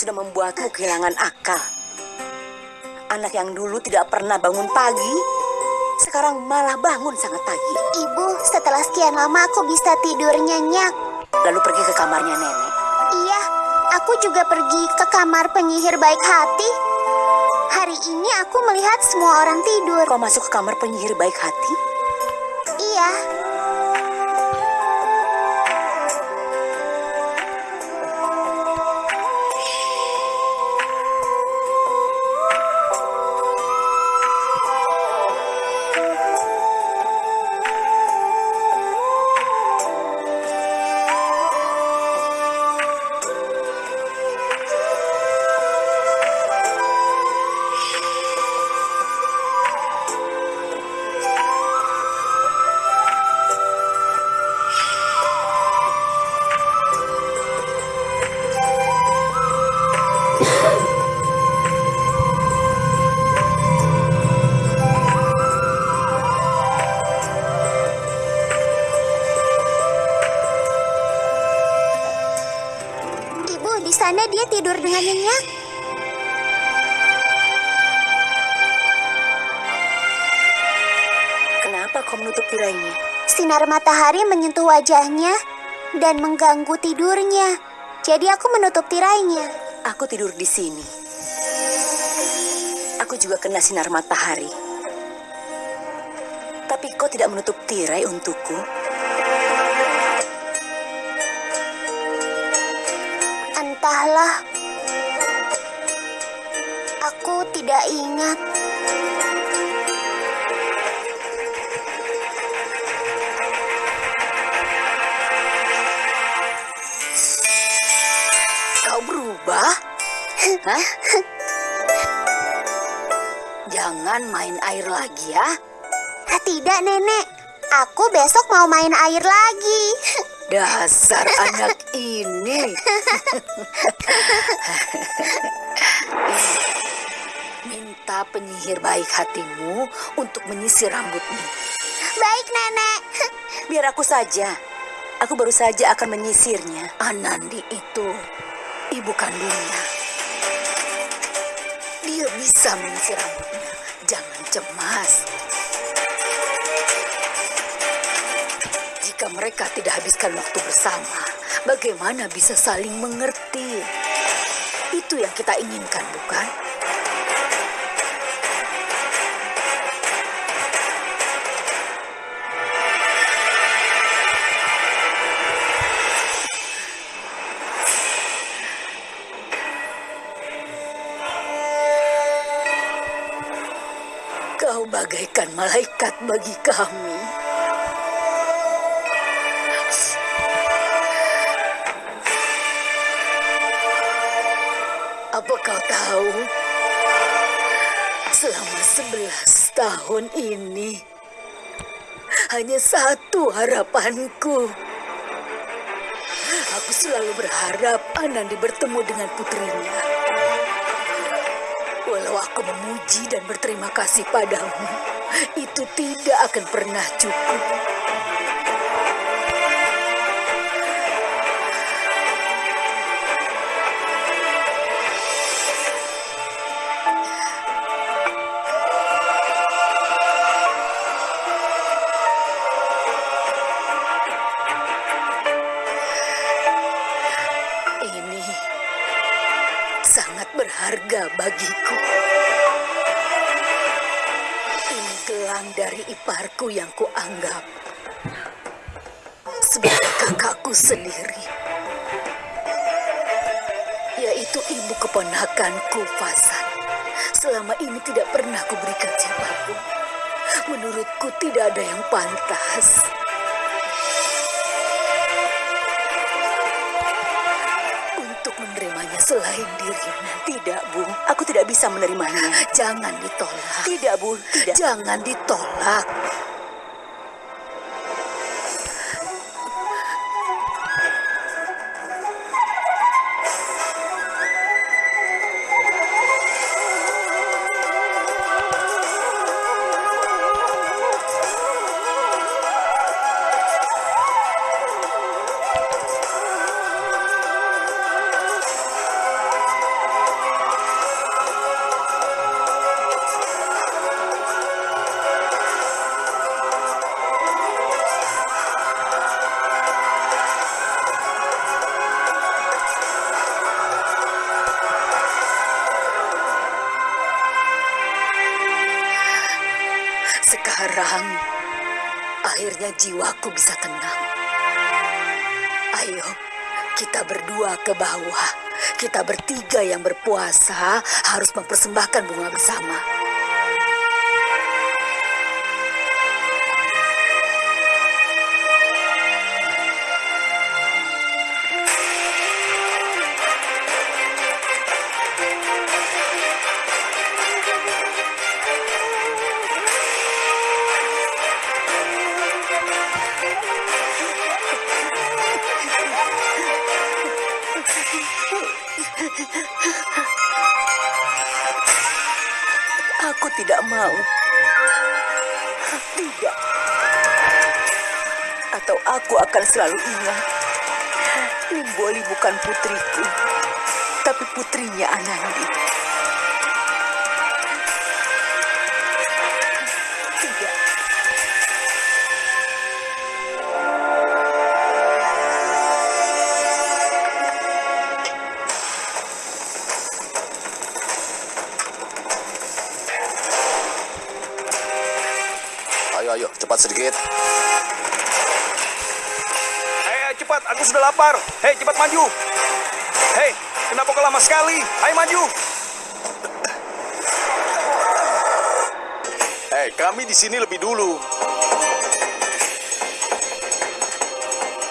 sudah membuatmu kehilangan akal. Anak yang dulu tidak pernah bangun pagi, sekarang malah bangun sangat pagi. Ibu, setelah sekian lama aku bisa tidur nyenyak. Lalu pergi ke kamarnya nenek. Iya, aku juga pergi ke kamar penyihir baik hati. Hari ini aku melihat semua orang tidur. Kau masuk ke kamar penyihir baik hati? Iya. Tidur dengan nyenyak. Kenapa kau menutup tirainya? Sinar matahari menyentuh wajahnya dan mengganggu tidurnya. Jadi aku menutup tirainya. Aku tidur di sini. Aku juga kena sinar matahari. Tapi kau tidak menutup tirai untukku. Entahlah. Aku tidak ingat. Kau berubah? Hah? Jangan main air lagi ya. Ah, Tidak, Nenek. Aku besok mau main air lagi. Dasar anak ini. Minta penyihir baik hatimu untuk menyisir rambutmu. Baik, Nenek. Biar aku saja. Aku baru saja akan menyisirnya. Anandi itu ibu kandungnya. Dia bisa menyisir rambutnya. Jangan cemas. Jika mereka tidak habiskan waktu bersama, bagaimana bisa saling mengerti? Itu yang kita inginkan, bukan? Bagaikan malaikat bagi kami. Apa kau tahu? Selama sebelas tahun ini, hanya satu harapanku. Aku selalu berharap Anandi bertemu dengan putrinya. Walau aku memuji dan berterima kasih padamu, itu tidak akan pernah cukup. Berharga bagiku. Ini gelang dari iparku yang kuanggap sebagai kakakku sendiri. Yaitu ibu keponakanku, Fasan. Selama ini tidak pernah kuberikan siapa pun. Menurutku tidak ada yang pantas. Selain dirimu. Tidak, Bu. Aku tidak bisa menerimanya. Jangan ditolak. Tidak, Bu. Tidak. Jangan ditolak. Sekarang, akhirnya jiwaku bisa tenang. Ayo, kita berdua ke bawah. Kita bertiga yang berpuasa harus mempersembahkan bunga bersama. Tidak mau. Tidak. Atau aku akan selalu ingat. Limboli bukan putriku, tapi putrinya Anandi. Cepat sedikit. Hei, cepat, aku sudah lapar. Hei, cepat maju. Hei, kenapa kau lama sekali? Ayo maju. Eh, kami di sini lebih dulu.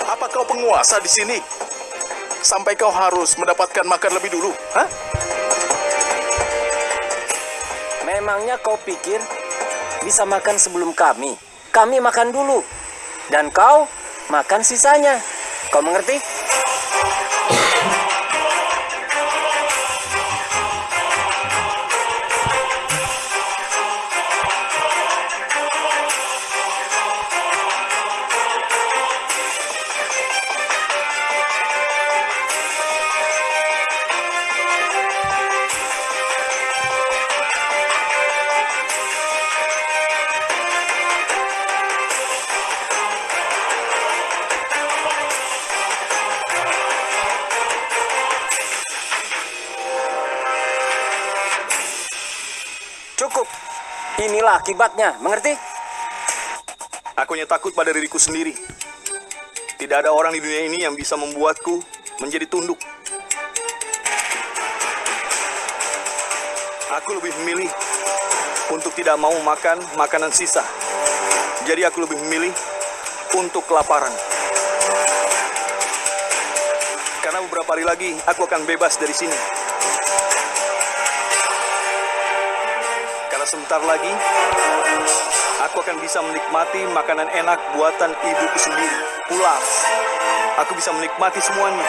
Apa kau penguasa di sini? Sampai kau harus mendapatkan makan lebih dulu, hah? Memangnya kau pikir bisa makan sebelum kami? Kami makan dulu. Dan kau makan sisanya. Kau mengerti? Inilah akibatnya. Mengerti? Aku hanya takut pada diriku sendiri. Tidak ada orang di dunia ini yang bisa membuatku menjadi tunduk. Aku lebih memilih untuk tidak mau makan makanan sisa. Jadi aku lebih memilih untuk kelaparan. Karena beberapa hari lagi aku akan bebas dari sini. Sebentar lagi aku akan bisa menikmati makanan enak buatan ibuku sendiri. Pulas. Aku bisa menikmati semuanya.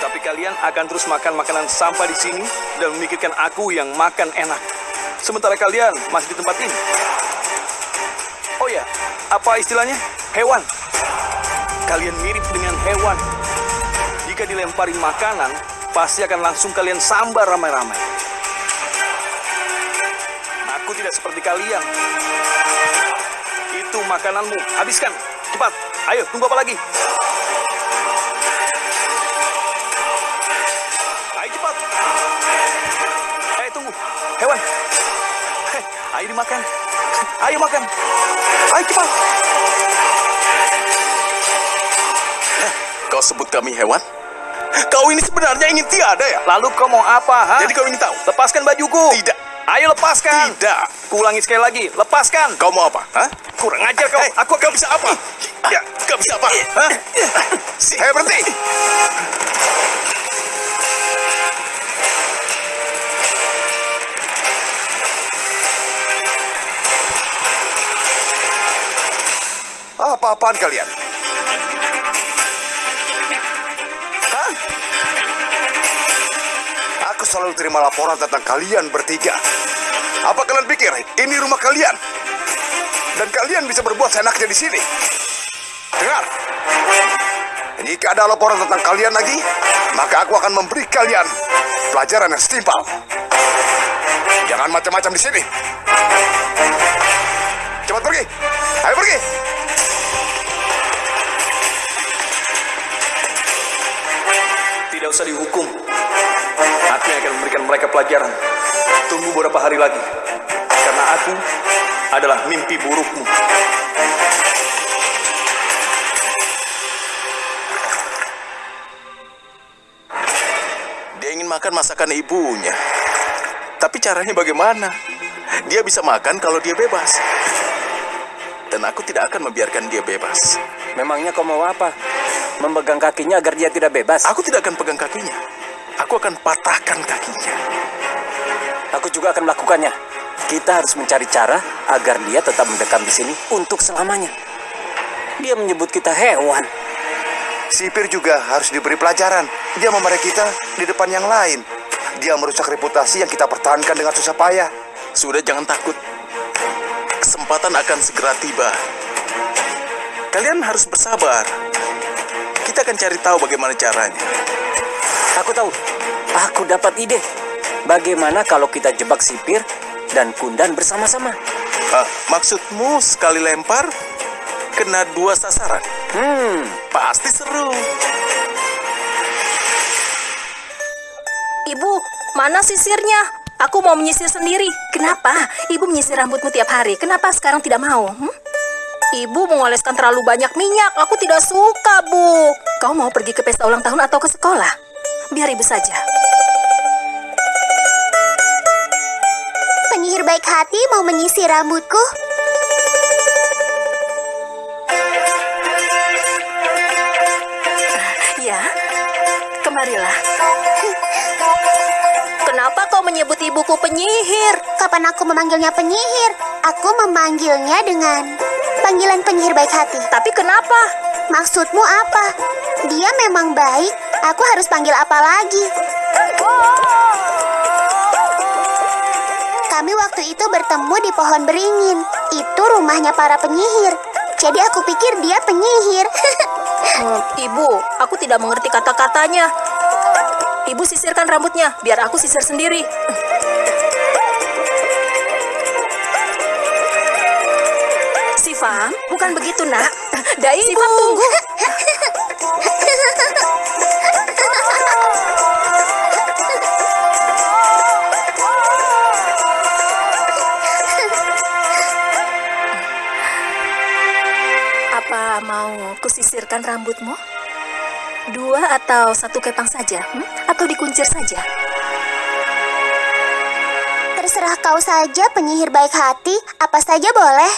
Tapi kalian akan terus makan makanan sampah di sini dan memikirkan aku yang makan enak. Sementara kalian masih di tempat ini. Oh ya, apa istilahnya? Hewan. Kalian mirip dengan hewan. Jika dilempari makanan, pasti akan langsung kalian sambar ramai-ramai. Aku tidak seperti kalian. Itu makananmu. Habiskan. Cepat. Ayo, tunggu apa lagi? Ayo cepat. Eh, tunggu. Hewan. Hei, ayo dimakan. Ayo makan. Ayo cepat. Kau sebut kami hewan? Kau ini sebenarnya ingin tiada ya? Lalu kau mau apa, ha? Jadi kau ingin tahu? Lepaskan bajuku. Tidak. Ayo lepaskan. Tidak. Kuulangi sekali lagi. Lepaskan. Kau mau apa? Hah? Kurang ajar kau. Hei, Aku kau bisa apa? Ya, kau bisa apa? Hah? Hei, berhenti! Apa-apaan kalian? Selalu terima laporan tentang kalian bertiga. Apa kalian pikir ini rumah kalian? Dan kalian bisa berbuat seenaknya di sini. Dengar. Jika ada laporan tentang kalian lagi, maka aku akan memberi kalian pelajaran yang setimpal. Jangan macam-macam di sini. Cepat pergi. Ayo pergi. Tidak usah dihukum. Memberikan mereka pelajaran. Tunggu beberapa hari lagi. karena aku adalah mimpi burukmu. Dia ingin makan masakan ibunya. Tapi caranya bagaimana? Dia bisa makan kalau dia bebas. Dan aku tidak akan membiarkan dia bebas. Memangnya kau mau apa? Memegang kakinya agar dia tidak bebas. Aku tidak akan pegang kakinya. Aku akan patahkan kakinya. Aku juga akan melakukannya. Kita harus mencari cara agar dia tetap mendekam di sini untuk selamanya. Dia menyebut kita hewan. Sipir juga harus diberi pelajaran. Dia memarahi kita di depan yang lain. Dia merusak reputasi yang kita pertahankan dengan susah payah. Sudah jangan takut. Kesempatan akan segera tiba. Kalian harus bersabar. Kita akan cari tahu bagaimana caranya. Aku tahu. Aku dapat ide. Bagaimana kalau kita jebak sipir dan kundan bersama-sama? Ah, maksudmu sekali lempar kena dua sasaran? Hmm, Pasti seru. Ibu, mana sisirnya? Aku mau menyisir sendiri. Kenapa? Ibu menyisir rambutmu tiap hari. Kenapa sekarang tidak mau? hmm? Ibu mengoleskan terlalu banyak minyak. Aku tidak suka, Bu. Kau mau pergi ke pesta ulang tahun atau ke sekolah? Biar ibu saja. Penyihir baik hati mau menyisir rambutku. Ya, kemarilah. Kenapa kau menyebut ibuku penyihir? Kapan aku memanggilnya penyihir? Aku memanggilnya dengan panggilan penyihir baik hati. Tapi kenapa? Maksudmu apa? Dia memang baik. Aku harus panggil apa lagi? Kami waktu itu bertemu di pohon beringin. Itu rumahnya para penyihir. Jadi aku pikir dia penyihir. Hmm, ibu, aku tidak mengerti kata-katanya. Ibu sisirkan rambutnya, biar aku sisir sendiri. Sifam, bukan begitu, nak. Dai, Sifam, tunggu. kusisirkan rambutmu? Dua atau satu kepang saja? hmm? Atau dikuncir saja? Terserah kau saja penyihir baik hati. Apa saja boleh.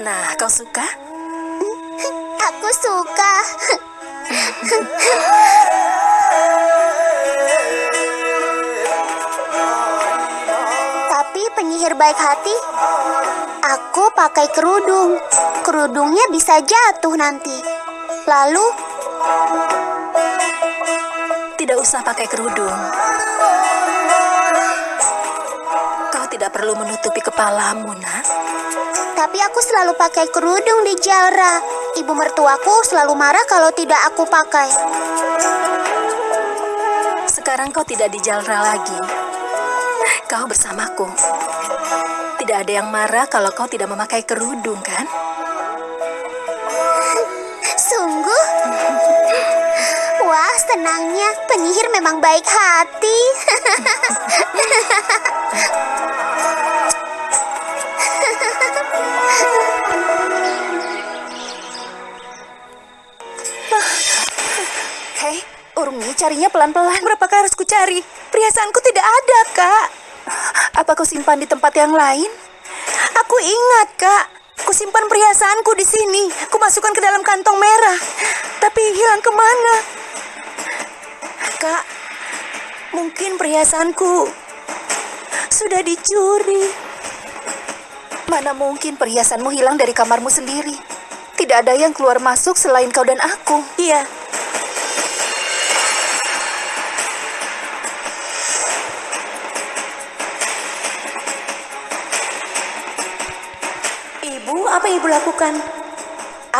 Nah, kau suka? Aku suka. Tapi penyihir baik hati, aku pakai kerudung. Kerudungnya bisa jatuh nanti. Lalu, Tidak usah pakai kerudung. Kau tidak perlu menutupi kepalamu, nak. tapi aku selalu pakai kerudung di jara. Ibu mertuaku selalu marah kalau tidak aku pakai. Sekarang kau tidak di Jalra lagi. Kau bersamaku. Tidak ada yang marah kalau kau tidak memakai kerudung, kan? Sungguh? Wah, senangnya. Penyihir memang baik hati. Hei, Urmi, carinya pelan-pelan. Berapakah harus kucari? Perhiasanku tidak ada, Kak. Apa kau simpan di tempat yang lain? Aku ingat, Kak. Kusimpan perhiasanku di sini. Kumasukkan ke dalam kantong merah. Tapi hilang ke mana? Kak, mungkin perhiasanku sudah dicuri. Mana mungkin perhiasanmu hilang dari kamarmu sendiri? Tidak ada yang keluar masuk selain kau dan aku. Iya. Ibu, lakukan?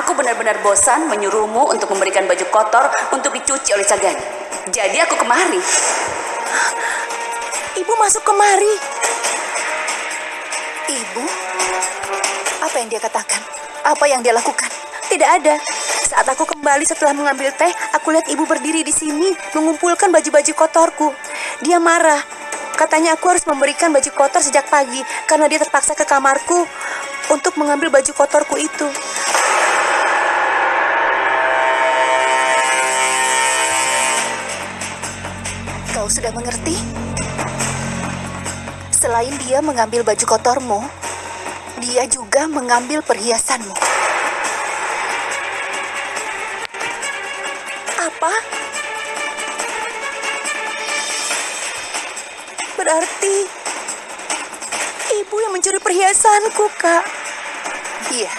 Aku benar-benar bosan menyuruhmu untuk memberikan baju kotor untuk dicuci oleh Sagani. Jadi aku kemari. Ibu masuk kemari. Ibu? Apa yang dia katakan? Apa yang dia lakukan? tidak ada. Saat aku kembali setelah mengambil teh, aku lihat ibu berdiri di sini mengumpulkan baju-baju kotorku. Dia marah. Katanya aku harus memberikan baju kotor sejak pagi karena dia terpaksa ke kamarku untuk mengambil baju kotorku itu. Kau sudah mengerti? Selain dia mengambil baju kotormu, dia juga mengambil perhiasanmu. Apa? Berarti mencuri perhiasanku, Kak. Iya.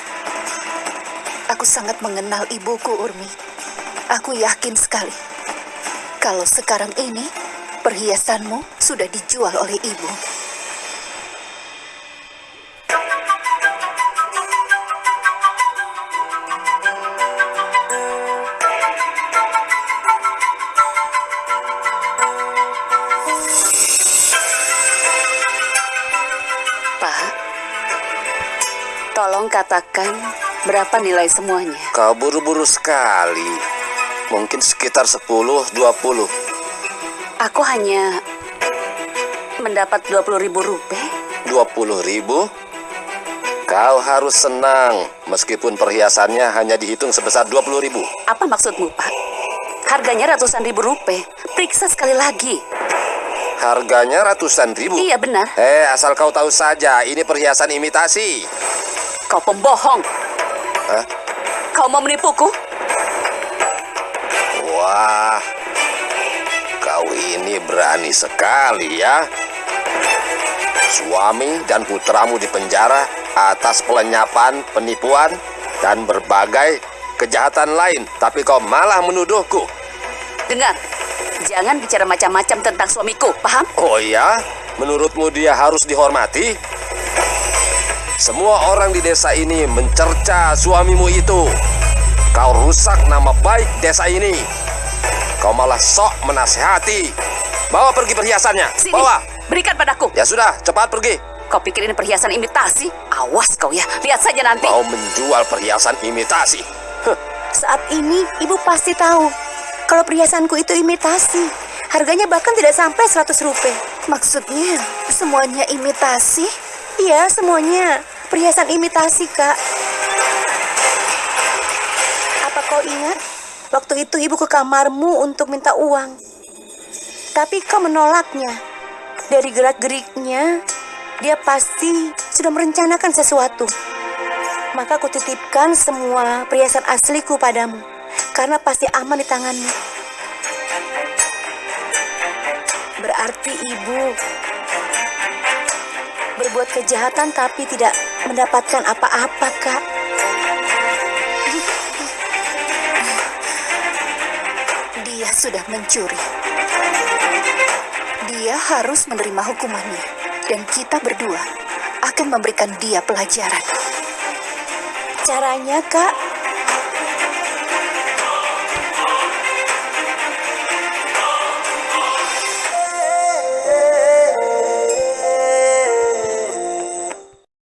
Aku sangat mengenal ibuku, Urmi. Aku yakin sekali. Kalau sekarang ini perhiasanmu sudah dijual oleh ibu. Katakan berapa nilai semuanya. Kau buru-buru sekali. Mungkin sekitar 10, 20. Aku hanya mendapat 20 ribu rupiah. 20 ribu? Kau harus senang meskipun perhiasannya hanya dihitung sebesar 20 ribu. Apa maksudmu, Pak? Harganya ratusan ribu rupiah. Periksa sekali lagi. Harganya ratusan ribu. Iya, benar. Eh, asal kau tahu saja, ini perhiasan imitasi. Kau pembohong. Hah? Kau mau menipuku? Wah, kau ini berani sekali ya. Suami dan putramu dipenjara atas pelenyapan, penipuan, dan berbagai kejahatan lain. Tapi kau malah menuduhku. Dengar, jangan bicara macam-macam tentang suamiku, paham? Oh ya? Menurutmu dia harus dihormati? Semua orang di desa ini mencerca suamimu itu. Kau rusak nama baik desa ini. Kau malah sok menasehati. Bawa pergi perhiasannya. Sini, Bawa. berikan padaku. Ya sudah, cepat pergi. Kau pikir ini perhiasan imitasi? Awas kau ya, lihat saja nanti. Mau menjual perhiasan imitasi. Heh, Saat ini ibu pasti tahu kalau perhiasanku itu imitasi. Harganya bahkan tidak sampai 100 rupiah. Maksudnya semuanya imitasi? Iya, semuanya. Perhiasan imitasi, Kak. Apa kau ingat? Waktu itu ibu ke kamarmu untuk minta uang. Tapi kau menolaknya. Dari gerak-geriknya, dia pasti sudah merencanakan sesuatu. Maka aku titipkan semua perhiasan asliku padamu. Karena pasti aman di tanganmu. Berarti ibu berbuat kejahatan tapi tidak mendapatkan apa-apa, Kak. Dia sudah mencuri. Dia harus menerima hukumannya. Dan kita berdua akan memberikan dia pelajaran. Caranya, Kak,